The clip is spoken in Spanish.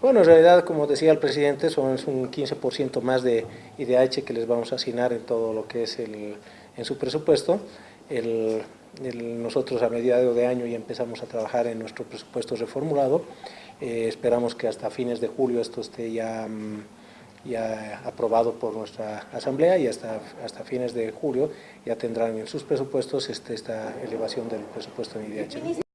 Bueno, en realidad, como decía el presidente, son un 15% más de IDH que les vamos a asignar en todo lo que es el, en su presupuesto. El, nosotros a mediados de año ya empezamos a trabajar en nuestro presupuesto reformulado. Eh, esperamos que hasta fines de julio esto esté ya, mm, ya aprobado por nuestra asamblea y hasta, hasta fines de julio ya tendrán en sus presupuestos este, esta elevación del presupuesto en IDH.